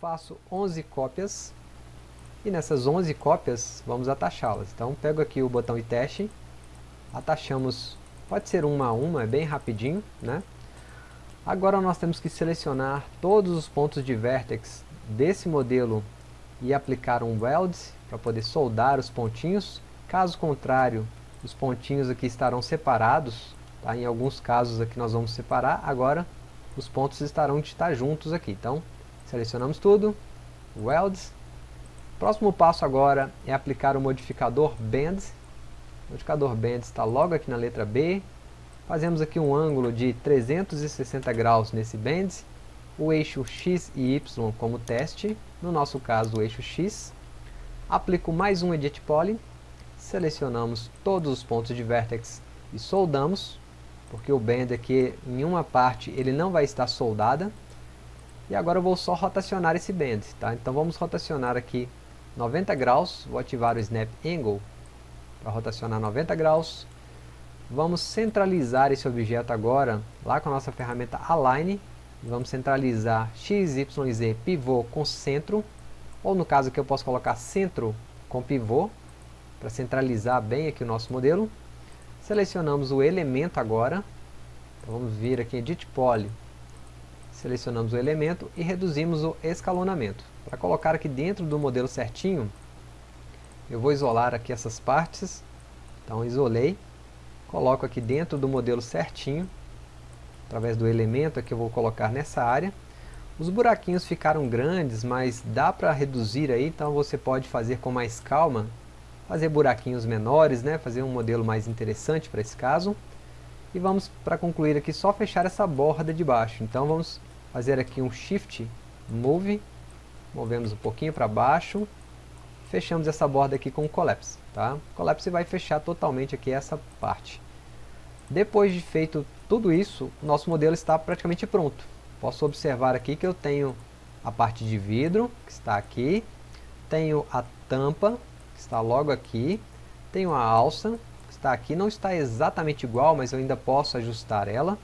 faço 11 cópias e nessas 11 cópias vamos atachá-las. Então pego aqui o botão e teste, atachamos, pode ser uma a uma, é bem rapidinho, né? Agora nós temos que selecionar todos os pontos de vértex desse modelo e aplicar um weld para poder soldar os pontinhos. Caso contrário, os pontinhos aqui estarão separados, tá? em alguns casos aqui nós vamos separar, agora os pontos estarão de estar juntos aqui. Então, selecionamos tudo, Welds. Próximo passo agora é aplicar o modificador Bend. O modificador Bend está logo aqui na letra B. Fazemos aqui um ângulo de 360 graus nesse Bend. O eixo X e Y como teste, no nosso caso o eixo X. Aplico mais um Edit Poly. Selecionamos todos os pontos de vértex e soldamos porque o bend aqui em uma parte ele não vai estar soldada. E agora eu vou só rotacionar esse bend, tá? Então vamos rotacionar aqui 90 graus, vou ativar o Snap Angle para rotacionar 90 graus. Vamos centralizar esse objeto agora lá com a nossa ferramenta Align. Vamos centralizar X, Y Z pivô com centro, ou no caso aqui eu posso colocar centro com pivô, para centralizar bem aqui o nosso modelo. Selecionamos o elemento agora. Então vamos vir aqui em Edit Poly. Selecionamos o elemento e reduzimos o escalonamento. Para colocar aqui dentro do modelo certinho, eu vou isolar aqui essas partes. Então isolei. Coloco aqui dentro do modelo certinho. Através do elemento que eu vou colocar nessa área. Os buraquinhos ficaram grandes, mas dá para reduzir aí, então você pode fazer com mais calma fazer buraquinhos menores, né? fazer um modelo mais interessante para esse caso. E vamos, para concluir aqui, só fechar essa borda de baixo. Então vamos fazer aqui um Shift Move, movemos um pouquinho para baixo, fechamos essa borda aqui com o Collapse. Tá? O Collapse vai fechar totalmente aqui essa parte. Depois de feito tudo isso, o nosso modelo está praticamente pronto. Posso observar aqui que eu tenho a parte de vidro, que está aqui, tenho a tampa, que está logo aqui. Tenho a alça, que está aqui, não está exatamente igual, mas eu ainda posso ajustar ela.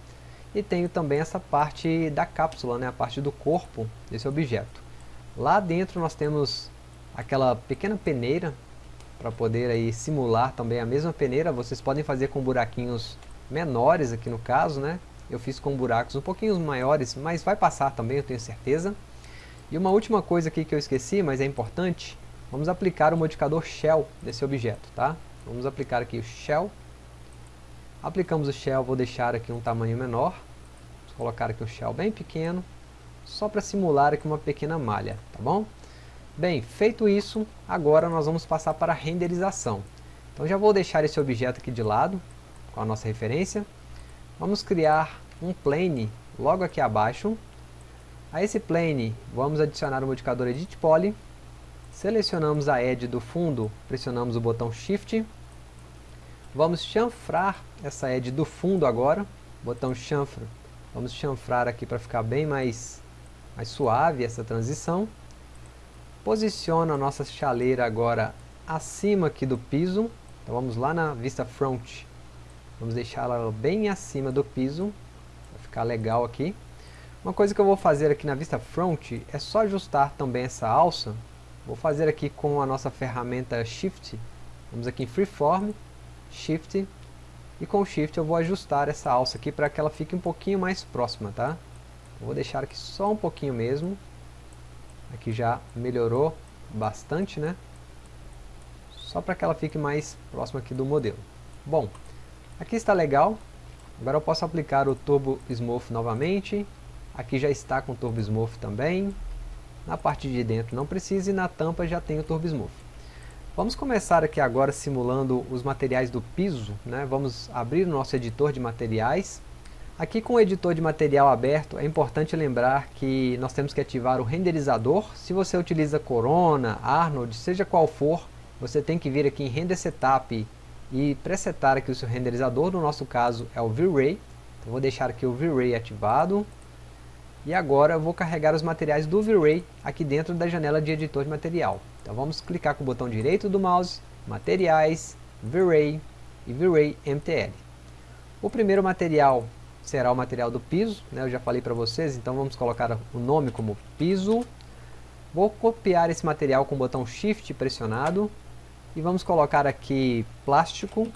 E tenho também essa parte da cápsula, né, a parte do corpo desse objeto. Lá dentro nós temos aquela pequena peneira, para poder aí simular também a mesma peneira. Vocês podem fazer com buraquinhos menores aqui no caso, né? Eu fiz com buracos um pouquinho maiores, mas vai passar também, eu tenho certeza. E uma última coisa aqui que eu esqueci, mas é importante, Vamos aplicar o modificador shell desse objeto, tá? Vamos aplicar aqui o shell. Aplicamos o shell, vou deixar aqui um tamanho menor. Vou colocar aqui o shell bem pequeno, só para simular aqui uma pequena malha, tá bom? Bem, feito isso, agora nós vamos passar para a renderização. Então já vou deixar esse objeto aqui de lado, com a nossa referência. Vamos criar um plane logo aqui abaixo. A esse plane, vamos adicionar o modificador Edit Poly Selecionamos a edge do fundo, pressionamos o botão Shift. Vamos chanfrar essa edge do fundo agora, botão chanfra. Vamos chanfrar aqui para ficar bem mais, mais suave essa transição. Posiciona a nossa chaleira agora acima aqui do piso. Então vamos lá na vista front. Vamos deixá-la bem acima do piso, para ficar legal aqui. Uma coisa que eu vou fazer aqui na vista front é só ajustar também essa alça Vou fazer aqui com a nossa ferramenta Shift. Vamos aqui em Freeform, Shift, e com Shift eu vou ajustar essa alça aqui para que ela fique um pouquinho mais próxima, tá? Eu vou deixar aqui só um pouquinho mesmo. Aqui já melhorou bastante, né? Só para que ela fique mais próxima aqui do modelo. Bom, aqui está legal. Agora eu posso aplicar o Turbo Smooth novamente. Aqui já está com o Turbo Smooth também. Na parte de dentro não precisa e na tampa já tem o Turbo Smooth. Vamos começar aqui agora simulando os materiais do piso. Né? Vamos abrir o nosso editor de materiais. Aqui com o editor de material aberto, é importante lembrar que nós temos que ativar o renderizador. Se você utiliza Corona, Arnold, seja qual for, você tem que vir aqui em Render Setup e presetar aqui o seu renderizador. No nosso caso é o V-Ray. Então, vou deixar aqui o V-Ray ativado. E agora eu vou carregar os materiais do V-Ray aqui dentro da janela de editor de material. Então vamos clicar com o botão direito do mouse, Materiais, V-Ray e V-Ray MTL. O primeiro material será o material do piso, né? eu já falei para vocês, então vamos colocar o nome como piso. Vou copiar esse material com o botão Shift pressionado e vamos colocar aqui plástico,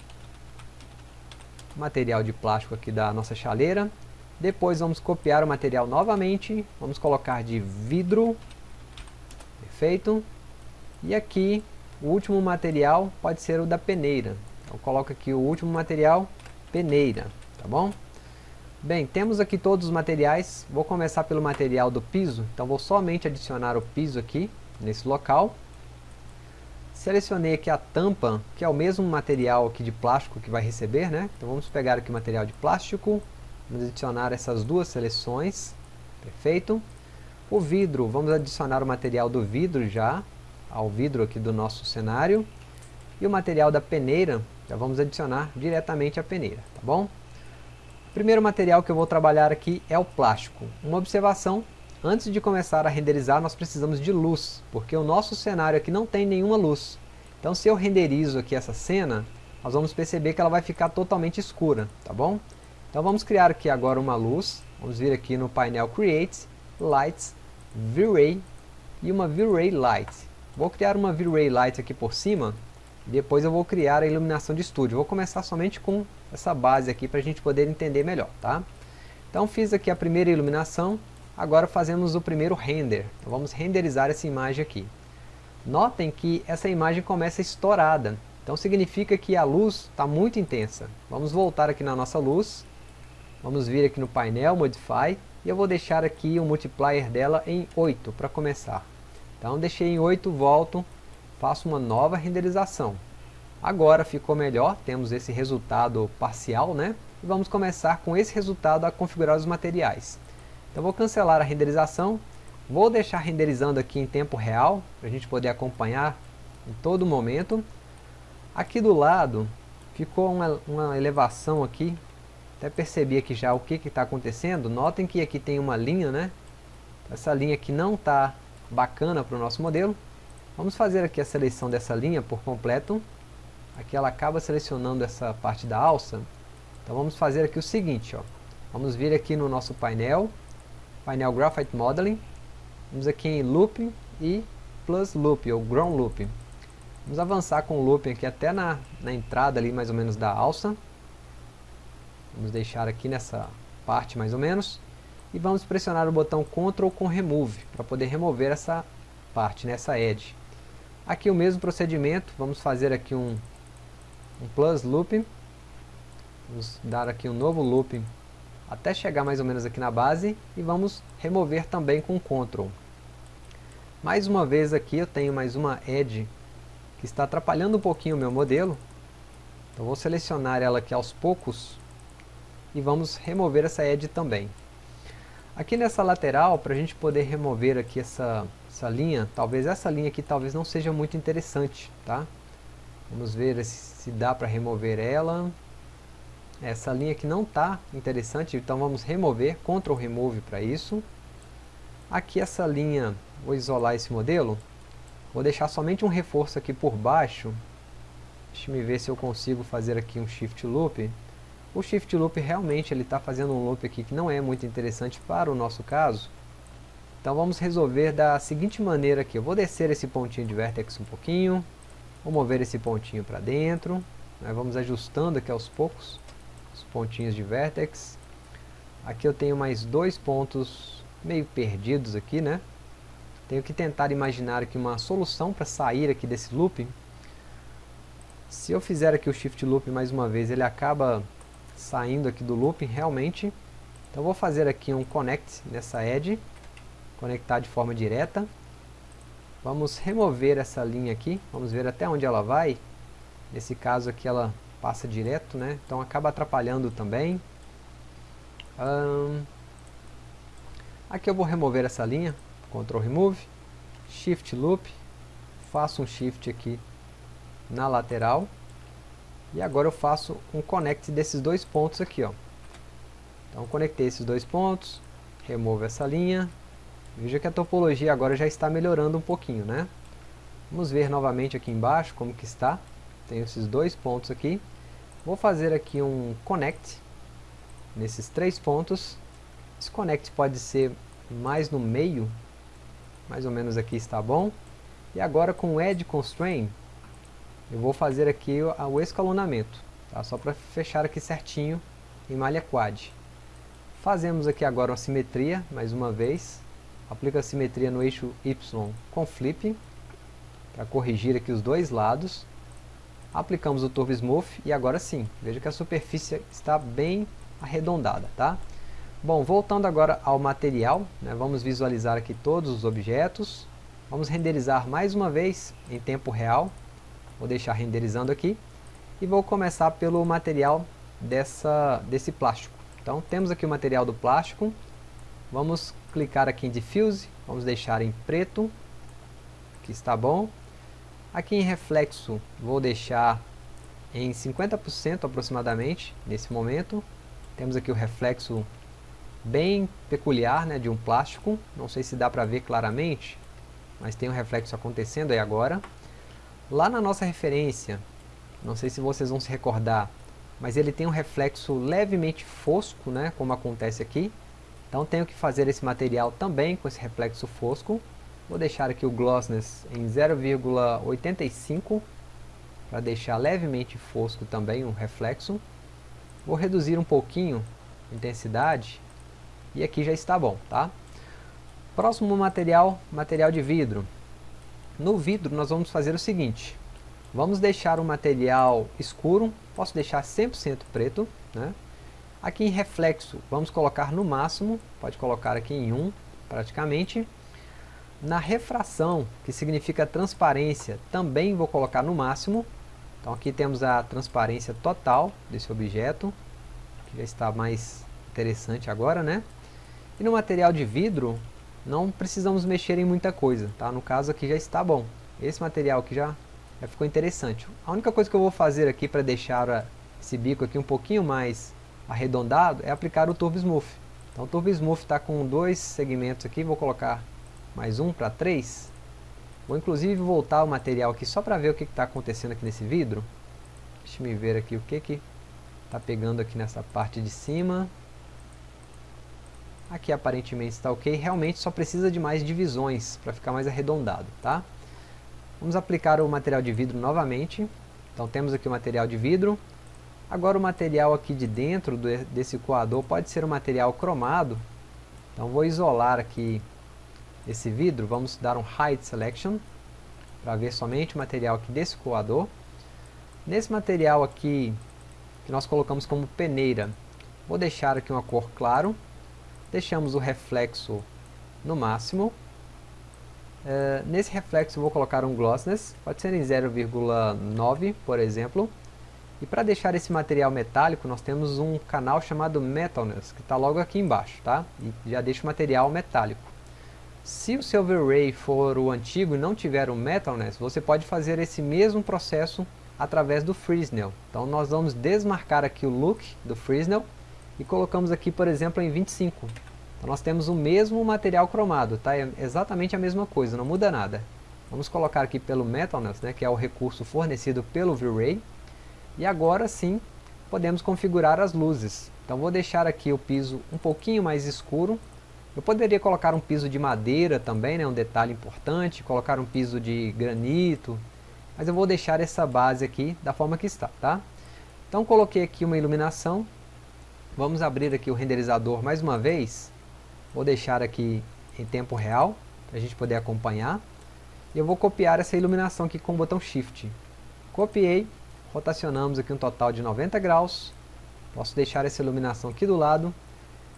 material de plástico aqui da nossa chaleira. Depois vamos copiar o material novamente, vamos colocar de vidro, perfeito. E aqui o último material pode ser o da peneira. Então coloco aqui o último material, peneira, tá bom? Bem, temos aqui todos os materiais, vou começar pelo material do piso, então vou somente adicionar o piso aqui, nesse local. Selecionei aqui a tampa, que é o mesmo material aqui de plástico que vai receber, né? Então vamos pegar aqui o material de plástico, vamos adicionar essas duas seleções, perfeito. O vidro, vamos adicionar o material do vidro já, ao vidro aqui do nosso cenário. E o material da peneira, já vamos adicionar diretamente a peneira, tá bom? O primeiro material que eu vou trabalhar aqui é o plástico. Uma observação, antes de começar a renderizar nós precisamos de luz, porque o nosso cenário aqui não tem nenhuma luz. Então se eu renderizo aqui essa cena, nós vamos perceber que ela vai ficar totalmente escura, tá bom? Então vamos criar aqui agora uma luz, vamos vir aqui no painel Create, Lights, V-Ray e uma V-Ray Light. Vou criar uma V-Ray Light aqui por cima, depois eu vou criar a iluminação de estúdio. Vou começar somente com essa base aqui para a gente poder entender melhor, tá? Então fiz aqui a primeira iluminação, agora fazemos o primeiro render. Então vamos renderizar essa imagem aqui. Notem que essa imagem começa estourada, então significa que a luz está muito intensa. Vamos voltar aqui na nossa luz, vamos vir aqui no painel, Modify, e eu vou deixar aqui o multiplier dela em 8 para começar. Então deixei em 8, volto, faço uma nova renderização. Agora ficou melhor, temos esse resultado parcial, né? E vamos começar com esse resultado a configurar os materiais. Então vou cancelar a renderização, vou deixar renderizando aqui em tempo real, para a gente poder acompanhar em todo momento. Aqui do lado ficou uma, uma elevação aqui, até percebi aqui já o que está acontecendo. Notem que aqui tem uma linha, né? Essa linha aqui não está bacana para o nosso modelo. Vamos fazer aqui a seleção dessa linha por completo. Aqui ela acaba selecionando essa parte da alça. Então vamos fazer aqui o seguinte, ó. Vamos vir aqui no nosso painel, painel Graphite Modeling. Vamos aqui em Loop e Plus Loop, ou Ground Loop. Vamos avançar com o looping aqui até na, na entrada ali mais ou menos da alça. Vamos deixar aqui nessa parte mais ou menos. E vamos pressionar o botão Ctrl com Remove, para poder remover essa parte, nessa né, edge. Aqui o mesmo procedimento, vamos fazer aqui um, um plus looping. Vamos dar aqui um novo looping até chegar mais ou menos aqui na base e vamos remover também com Ctrl. Mais uma vez aqui eu tenho mais uma edge que está atrapalhando um pouquinho o meu modelo. Então vou selecionar ela aqui aos poucos e vamos remover essa edge também. Aqui nessa lateral, para a gente poder remover aqui essa essa linha, talvez essa linha aqui talvez não seja muito interessante, tá? Vamos ver se dá para remover ela. Essa linha aqui não está interessante, então vamos remover, Ctrl Remove para isso. Aqui essa linha, vou isolar esse modelo, vou deixar somente um reforço aqui por baixo. Deixa eu ver se eu consigo fazer aqui um Shift Loop. O Shift Loop realmente ele está fazendo um loop aqui que não é muito interessante para o nosso caso. Então vamos resolver da seguinte maneira aqui. Eu vou descer esse pontinho de vertex um pouquinho. Vou mover esse pontinho para dentro. Vamos ajustando aqui aos poucos os pontinhos de vertex. Aqui eu tenho mais dois pontos meio perdidos aqui, né? Tenho que tentar imaginar aqui uma solução para sair aqui desse looping. Se eu fizer aqui o Shift Loop mais uma vez, ele acaba saindo aqui do looping realmente. Então vou fazer aqui um Connect nessa edge conectar de forma direta. Vamos remover essa linha aqui, vamos ver até onde ela vai. Nesse caso aqui ela passa direto, né? então acaba atrapalhando também. aqui eu vou remover essa linha, Ctrl Remove, Shift Loop, faço um Shift aqui na lateral. E agora eu faço um connect desses dois pontos aqui. Ó. Então conectei esses dois pontos, removo essa linha, Veja que a topologia agora já está melhorando um pouquinho, né? Vamos ver novamente aqui embaixo como que está. Tenho esses dois pontos aqui. Vou fazer aqui um connect. nesses três pontos. Desconect pode ser mais no meio, mais ou menos aqui está bom. E agora com o Edge Constraint, eu vou fazer aqui o, escalonamento, tá? só para fechar aqui certinho em malha quad. Fazemos aqui agora uma simetria, mais uma vez. Aplica a simetria no eixo Y com flip, para corrigir aqui os dois lados. Aplicamos o Turbo Smooth e agora sim, veja que a superfície está bem arredondada, tá? Bom, voltando agora ao material, né, vamos visualizar aqui todos os objetos. Vamos renderizar mais uma vez em tempo real. Vou deixar renderizando aqui. E vou começar pelo material dessa, desse plástico. Então temos aqui o material do plástico. Vamos clicar aqui em Diffuse. Vamos deixar em preto. Que está bom. Aqui em reflexo vou deixar em 50% aproximadamente, nesse momento. Temos aqui o reflexo bem peculiar né, de um plástico. Não sei se dá para ver claramente, mas tem um reflexo acontecendo aí agora. Lá na nossa referência, não sei se vocês vão se recordar, mas ele tem um reflexo levemente fosco, né, como acontece aqui. Então tenho que fazer esse material também com esse reflexo fosco. Vou deixar aqui o glossness em 0,85 para deixar levemente fosco também o reflexo. Vou reduzir um pouquinho a intensidade e aqui já está bom, tá? Próximo material, material de vidro. No vidro nós vamos fazer o seguinte, vamos deixar o material escuro, posso deixar 100% preto, né? Aqui em reflexo, vamos colocar no máximo, pode colocar aqui em 1 praticamente, na refração, que significa transparência, também vou colocar no máximo. Então aqui temos a transparência total desse objeto, que já está mais interessante agora, né? E no material de vidro, não precisamos mexer em muita coisa, tá? No caso aqui já está bom. Esse material aqui já, já ficou interessante. A única coisa que eu vou fazer aqui para deixar esse bico aqui um pouquinho mais arredondado é aplicar o Turbo Smooth. Então o Turbo Smooth está com dois segmentos aqui, vou colocar mais um para 3. Vou inclusive voltar o material aqui só para ver o que está acontecendo aqui nesse vidro. Deixa eu ver aqui o que que está pegando aqui nessa parte de cima. Aqui aparentemente está ok, realmente só precisa de mais divisões para ficar mais arredondado, tá? Vamos aplicar o material de vidro novamente. Então temos aqui o material de vidro. Agora o material aqui de dentro desse coador pode ser um material cromado. Então vou isolar aqui esse vidro, vamos dar um Hide Selection, para ver somente o material aqui desse coador. Nesse material aqui, que nós colocamos como peneira, vou deixar aqui uma cor claro, deixamos o reflexo no máximo. Uh, nesse reflexo vou colocar um glossness, pode ser em 0,9 por exemplo. E para deixar esse material metálico, nós temos um canal chamado Metalness, que está logo aqui embaixo, tá? E já deixa o material metálico. Se o seu V-Ray for o antigo e não tiver o Metalness, você pode fazer esse mesmo processo através do Fresnel. Então nós vamos desmarcar aqui o look do Fresnel e colocamos aqui, por exemplo, em 25. Então nós temos o mesmo material cromado, tá? É exatamente a mesma coisa, não muda nada. Vamos colocar aqui pelo Metalness, né, que é o recurso fornecido pelo V-Ray. E agora sim, podemos configurar as luzes. Então vou deixar aqui o piso um pouquinho mais escuro, eu poderia colocar um piso de madeira também, né, um detalhe importante, colocar um piso de granito, mas eu vou deixar essa base aqui da forma que está, tá? Então coloquei aqui uma iluminação, vamos abrir aqui o renderizador mais uma vez, vou deixar aqui em tempo real, para a gente poder acompanhar, e eu vou copiar essa iluminação aqui com o botão Shift. Copiei, rotacionamos aqui um total de 90 graus, posso deixar essa iluminação aqui do lado,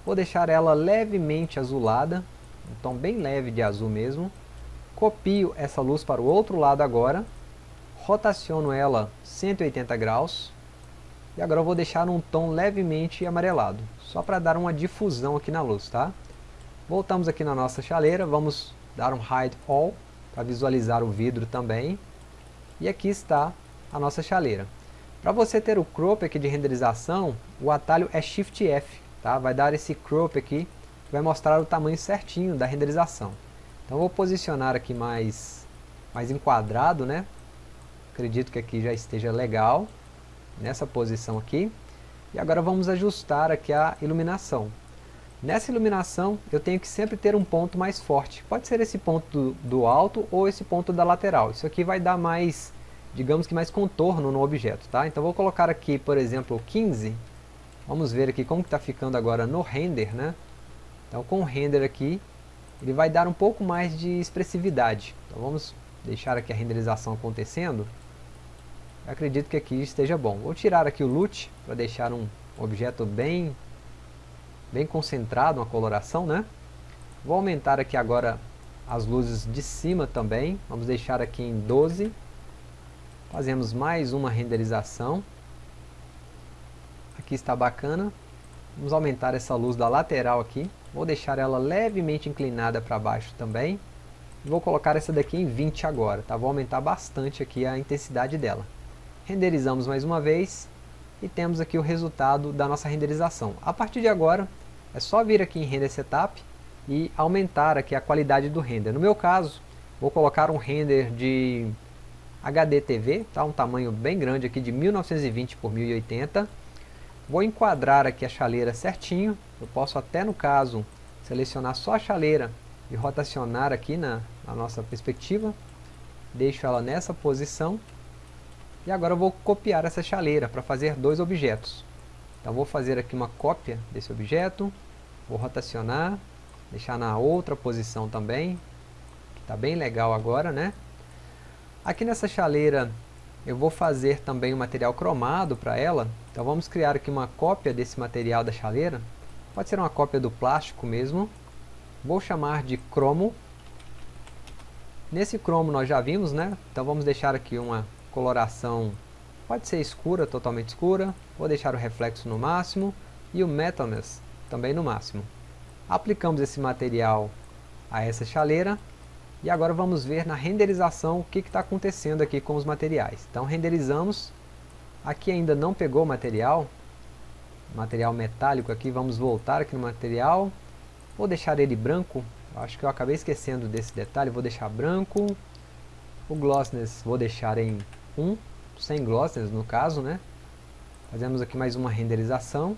Vou deixar ela levemente azulada, um tom bem leve de azul mesmo. Copio essa luz para o outro lado agora, rotaciono ela 180 graus, e agora eu vou deixar um tom levemente amarelado, só para dar uma difusão aqui na luz, tá? Voltamos aqui na nossa chaleira, vamos dar um Hide All, para visualizar o vidro também. E aqui está a nossa chaleira. Para você ter o crop aqui de renderização, o atalho é Shift F tá? vai dar esse crop aqui, que vai mostrar o tamanho certinho da renderização. Então vou posicionar aqui mais, mais enquadrado, né? Acredito que aqui já esteja legal, nessa posição aqui. E agora vamos ajustar aqui a iluminação. Nessa iluminação, eu tenho que sempre ter um ponto mais forte. Pode ser esse ponto do, alto ou esse ponto da lateral. Isso aqui vai dar mais, digamos que mais contorno no objeto, tá? Então vou colocar aqui, por exemplo, 15. Vamos ver aqui como está ficando agora no render, né? Então com o render aqui, ele vai dar um pouco mais de expressividade. Então vamos deixar aqui a renderização acontecendo. Acredito que aqui esteja bom. Vou tirar aqui o loot para deixar um objeto bem bem concentrado, uma coloração, né? Vou aumentar aqui agora as luzes de cima também, vamos deixar aqui em 12. Fazemos mais uma renderização. Aqui está bacana. Vamos aumentar essa luz da lateral aqui. Vou deixar ela levemente inclinada para baixo também. Vou colocar essa daqui em 20 agora, tá? Vou aumentar bastante aqui a intensidade dela. Renderizamos mais uma vez e temos aqui o resultado da nossa renderização. A partir de agora, é só vir aqui em Render Setup e aumentar aqui a qualidade do render. No meu caso, vou colocar um render de HD TV, tá? um tamanho bem grande aqui de 1920 por 1080. Vou enquadrar aqui a chaleira certinho, eu posso até no caso selecionar só a chaleira e rotacionar aqui na, na nossa perspectiva. Deixo ela nessa posição. E agora eu vou copiar essa chaleira para fazer dois objetos. Então vou fazer aqui uma cópia desse objeto, vou rotacionar, deixar na outra posição também, que está bem legal agora, né? Aqui nessa chaleira eu vou fazer também um material cromado para ela, então vamos criar aqui uma cópia desse material da chaleira, pode ser uma cópia do plástico mesmo, vou chamar de cromo, nesse cromo nós já vimos, né? Então vamos deixar aqui uma coloração Pode ser escura, totalmente escura, vou deixar o reflexo no máximo e o metalness também no máximo. Aplicamos esse material a essa chaleira e agora vamos ver na renderização o que está acontecendo aqui com os materiais. Então renderizamos, aqui ainda não pegou o material, material metálico aqui, vamos voltar aqui no material, vou deixar ele branco, acho que eu acabei esquecendo desse detalhe, vou deixar branco, o glossness vou deixar em 1, sem glosses no caso, né? Fazemos aqui mais uma renderização.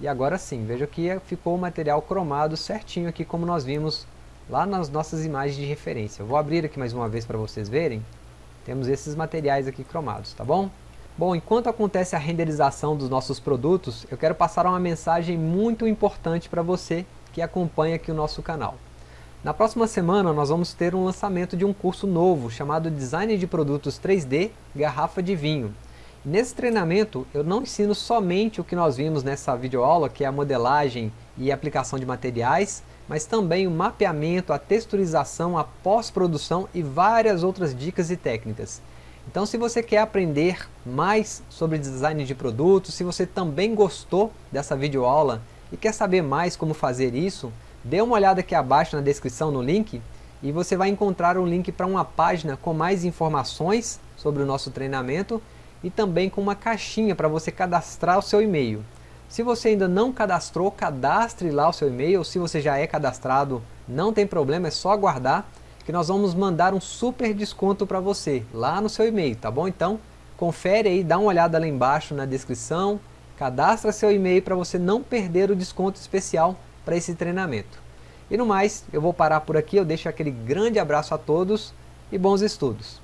E agora sim, veja que ficou o material cromado certinho aqui como nós vimos lá nas nossas imagens de referência. Eu vou abrir aqui mais uma vez para vocês verem. Temos esses materiais aqui cromados, tá bom? Bom, enquanto acontece a renderização dos nossos produtos, eu quero passar uma mensagem muito importante para você que acompanha aqui o nosso canal. Na próxima semana nós vamos ter um lançamento de um curso novo chamado Design de Produtos 3D Garrafa de Vinho. Nesse treinamento eu não ensino somente o que nós vimos nessa videoaula, que é a modelagem e aplicação de materiais, mas também o mapeamento, a texturização, a pós-produção e várias outras dicas e técnicas. Então se você quer aprender mais sobre design de produtos, se você também gostou dessa videoaula e quer saber mais como fazer isso, Dê uma olhada aqui abaixo na descrição no link e você vai encontrar um link para uma página com mais informações sobre o nosso treinamento e também com uma caixinha para você cadastrar o seu e-mail. Se você ainda não cadastrou, cadastre lá o seu e-mail. Se você já é cadastrado, não tem problema, é só aguardar que nós vamos mandar um super desconto para você lá no seu e-mail, tá bom? Então, confere aí, dá uma olhada lá embaixo na descrição, cadastra seu e-mail para você não perder o desconto especial para esse treinamento. E no mais, eu vou parar por aqui, eu deixo aquele grande abraço a todos e bons estudos.